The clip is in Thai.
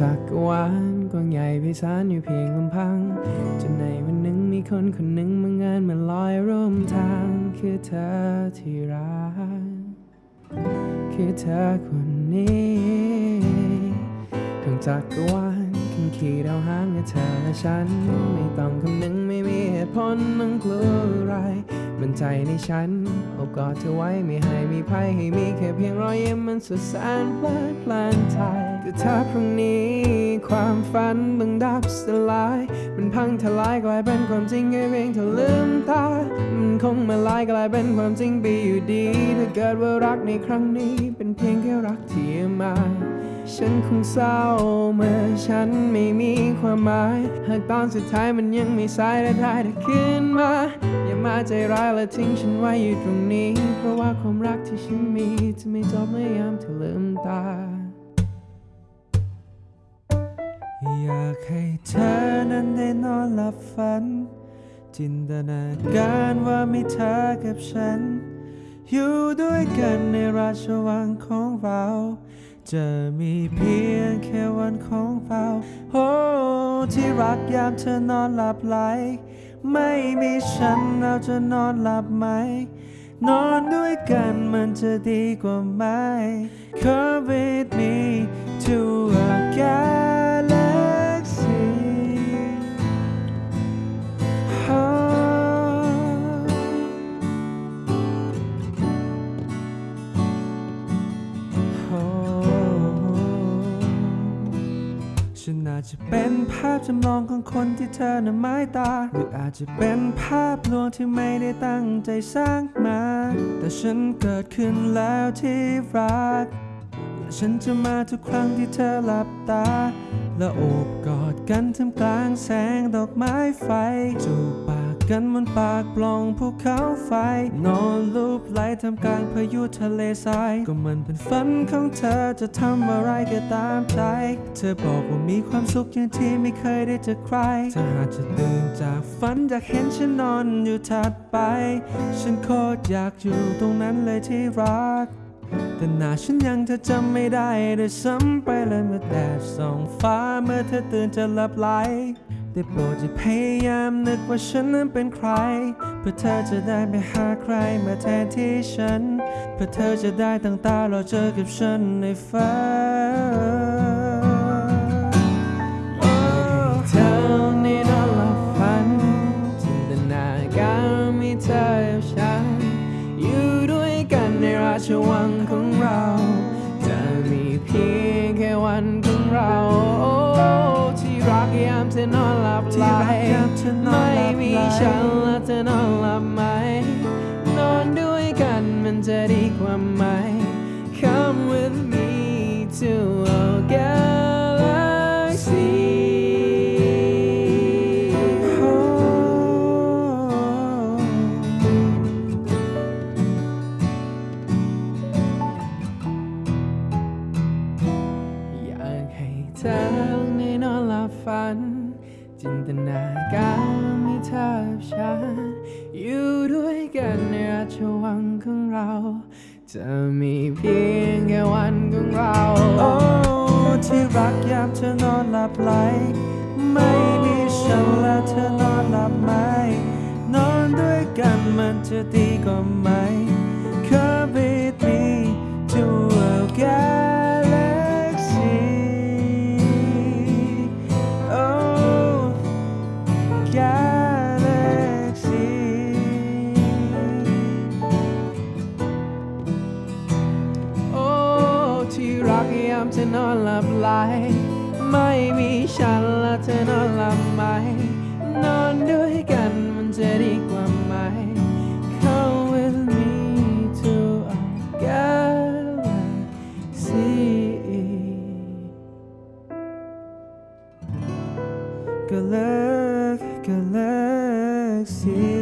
จักรวาลกว้างใหญ่ไพศาลอยู่เพียงลำพัง จนในวันหนึ่งมีคนคนหนึ่งมางานมาลอยร่วมทาง คือเธอที่รัก คือเธอคนนี้ทั้งจักรวาลขึ้นขี่ดาวหางกับเธอและฉัน ไม่ต้องคำนึงไม่มีเหตุผลต้องกลัวอะไร มันใจในฉันโอบกอดเธอไว้ไม่ให้มีภัยให้มีแค่เพียงรอยยิ้มมันสุดแสนเพลิดเพลินใจแต่ถ้าพรุ่งนี้ ความฝันบังดับสลาย มันพังทลายกลายเป็นความจริงแค่เพียงเธอลืมตามันคงมาลายกลายเป็นความจริงไปอยู่ดี ถ้าเกิดว่ารักในครั้งนี้ เป็นเพียงแค่รักที่มา ฉันคงเศร้าเมื่อฉันไม่มีความหมาย หากตอนสุดท้ายมันยังไม่สายและได้แต่คืนมา อย่ามาใจร้ายและทิ้งฉันไว้อยู่ตรงนี้ เพราะว่าความรักที่ฉันมีจะไม่จบเมื่อยามเธอลืมตา อยากให้เธอนั้นได้นอนหลับฝัน จินตนาการว่ามีเธอกับฉัน อยู่ด้วยกันในราชวังของเรา จะมีเพียงแค่วันของเราโอ้ที่รักยามเธอนอนหลับไหล ไม่มีฉันเราจะนอนหลับไหม นอนด้วยกันมันจะดีกว่าไหม Come with me to อาจจะเป็นภาพจำลองของคนที่เธอน่ะหมายตา หรืออาจจะเป็นภาพลวงที่ไม่ได้ตั้งใจสร้างมา แต่ฉันเกิดขึ้นแล้วที่รัก และฉันจะมาทุกครั้งที่เธอหลับตา และโอบกอดกันท่ามกลางแสงดอกไม้ไฟจูบปาก กันบนปากปล่องภูเขาไฟ นอนลูบไหลท่ามกลางพายุทะเลทราย ก็มันเป็นฝันของเธอจะทำอะไรก็ตามใจ เธอบอกว่ามีความสุขอย่างที่ไม่เคยได้เจอใครเธอหากจะตื่นจากฝันอยากเห็นฉันนอนอยู่ถัดไป ฉันโคตรอยากอยู่ตรงนั้นเลยที่รักแต่หน้าฉันยังเธอจำไม่ได้เลยซ้ำไปเลยเมื่อแดดส่องฟ้าเมื่อเธอตื่นจะหลับไหล ได้โปรดจะพยายามนึกว่าฉันนั้นเป็นใคร เพื่อเธอจะได้ไปหาใครมาแทนที่ฉัน เพื่อเธอจะได้ตั้งตารอเจอกับฉันในฝัน นอนหลับไหลที่รักยามเธอนอนหลับไม่มีฉันและเธอนอนหลับไหม นอนด้วยกันมันจะดีกว่าไหม Come with me to a galaxy อยากให้เธอได้นอนหลับ ฝัน จินตนาการมีเธอกับฉัน อยู่ด้วยกันในราชวังของเรา จะมีเพียงแค่วันของเรา โอ้ที่รักยามเธอนอนหลับไหล ไม่มีฉันแล้วเธอนอนหลับไหม นอนด้วยกันมันจะดีกว่าไหมามเธอนอนหลับไหลไม่มีฉันแล้วเธอนอนหลับไหม นอนด้วยกันมันจะดีกว่าไหม Come with me to a galaxy Galaxy Galaxy